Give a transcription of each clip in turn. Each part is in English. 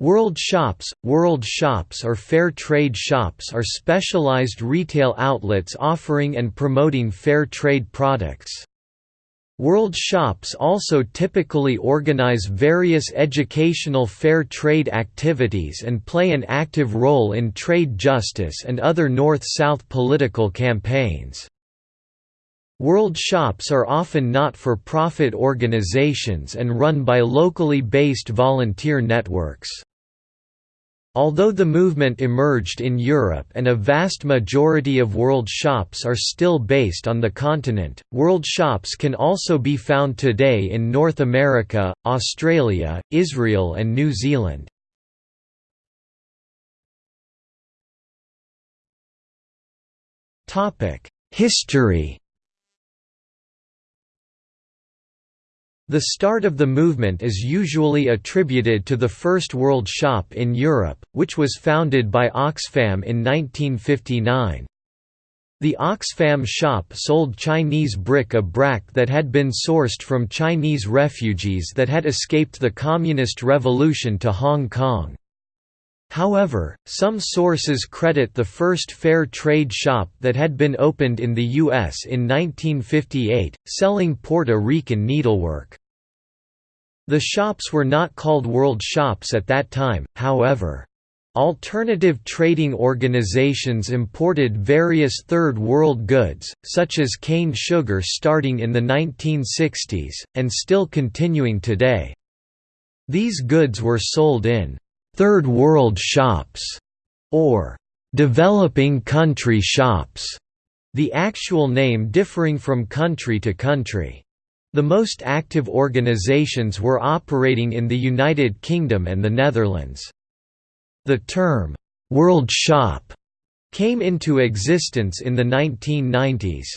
World Shops World Shops or Fair Trade Shops are specialized retail outlets offering and promoting fair trade products. World Shops also typically organize various educational fair trade activities and play an active role in trade justice and other North-South political campaigns. World Shops are often not-for-profit organizations and run by locally based volunteer networks. Although the movement emerged in Europe and a vast majority of world shops are still based on the continent, world shops can also be found today in North America, Australia, Israel and New Zealand. History The start of the movement is usually attributed to the First World Shop in Europe, which was founded by Oxfam in 1959. The Oxfam shop sold Chinese bric-a-brac that had been sourced from Chinese refugees that had escaped the Communist Revolution to Hong Kong. However, some sources credit the first fair trade shop that had been opened in the U.S. in 1958, selling Puerto Rican needlework. The shops were not called world shops at that time, however. Alternative trading organizations imported various Third World goods, such as cane sugar starting in the 1960s, and still continuing today. These goods were sold in Third World shops, or developing country shops, the actual name differing from country to country. The most active organizations were operating in the United Kingdom and the Netherlands. The term, "'World Shop' came into existence in the 1990s.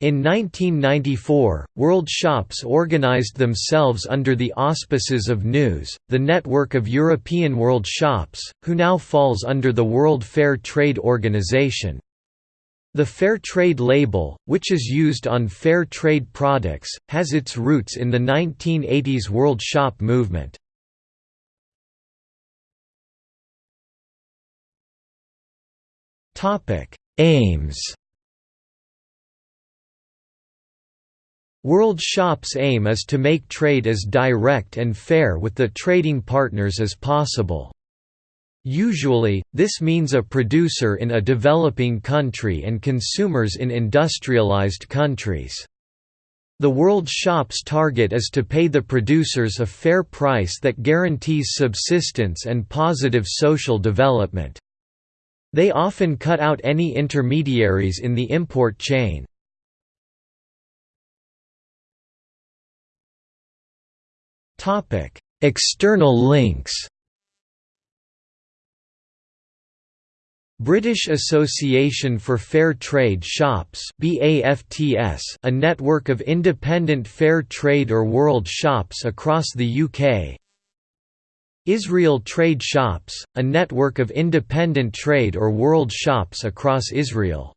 In 1994, World Shops organized themselves under the auspices of News, the network of European World Shops, who now falls under the World Fair Trade Organization. The Fair Trade label, which is used on fair trade products, has its roots in the 1980s World Shop movement. Aims World Shop's aim is to make trade as direct and fair with the trading partners as possible. Usually, this means a producer in a developing country and consumers in industrialized countries. The World Shop's target is to pay the producers a fair price that guarantees subsistence and positive social development. They often cut out any intermediaries in the import chain. Topic: External links. British Association for Fair Trade Shops BAFTS, a network of independent fair trade or world shops across the UK Israel Trade Shops, a network of independent trade or world shops across Israel